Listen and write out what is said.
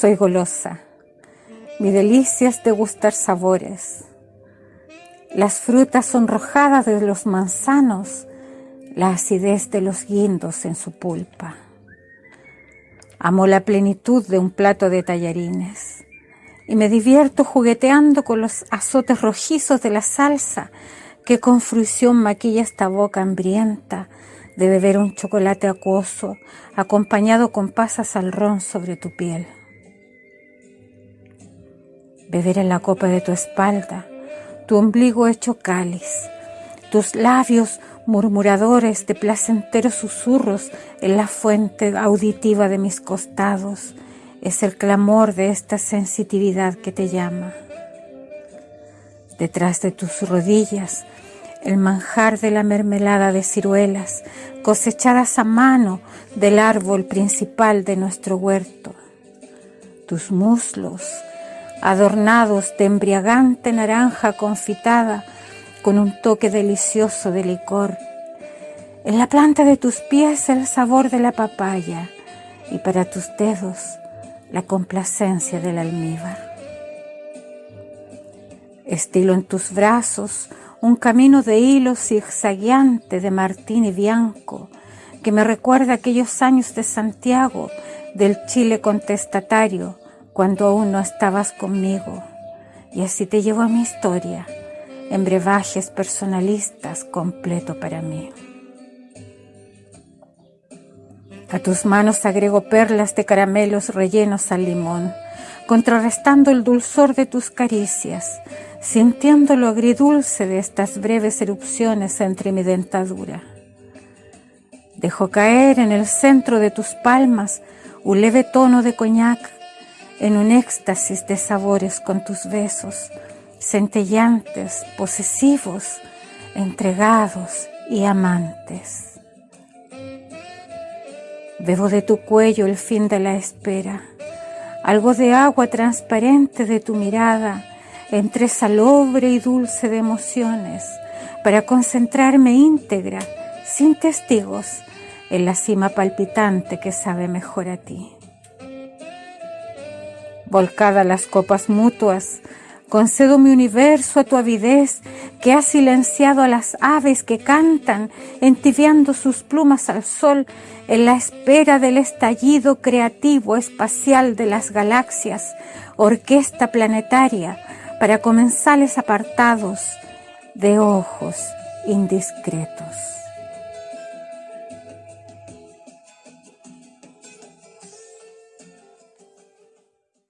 Soy golosa. Mi delicia es degustar sabores. Las frutas sonrojadas de los manzanos, la acidez de los guindos en su pulpa. Amo la plenitud de un plato de tallarines y me divierto jugueteando con los azotes rojizos de la salsa que con fruición maquilla esta boca hambrienta de beber un chocolate acuoso acompañado con pasas al ron sobre tu piel. Beber en la copa de tu espalda, tu ombligo hecho cáliz, tus labios murmuradores de placenteros susurros en la fuente auditiva de mis costados, es el clamor de esta sensitividad que te llama. Detrás de tus rodillas, el manjar de la mermelada de ciruelas cosechadas a mano del árbol principal de nuestro huerto. Tus muslos, adornados de embriagante naranja confitada con un toque delicioso de licor. En la planta de tus pies el sabor de la papaya y para tus dedos la complacencia del almíbar. Estilo en tus brazos un camino de hilo zigzagueante de Martín y Bianco que me recuerda aquellos años de Santiago, del Chile contestatario, cuando aún no estabas conmigo. Y así te llevo a mi historia, en brebajes personalistas completo para mí. A tus manos agrego perlas de caramelos rellenos al limón, contrarrestando el dulzor de tus caricias, sintiendo lo agridulce de estas breves erupciones entre mi dentadura. Dejo caer en el centro de tus palmas un leve tono de coñac en un éxtasis de sabores con tus besos, centellantes, posesivos, entregados y amantes. Bebo de tu cuello el fin de la espera, algo de agua transparente de tu mirada, entre salobre y dulce de emociones para concentrarme íntegra, sin testigos, en la cima palpitante que sabe mejor a ti. Volcada las copas mutuas, concedo mi universo a tu avidez que ha silenciado a las aves que cantan, entibiando sus plumas al sol en la espera del estallido creativo espacial de las galaxias, orquesta planetaria, para comensales apartados de ojos indiscretos.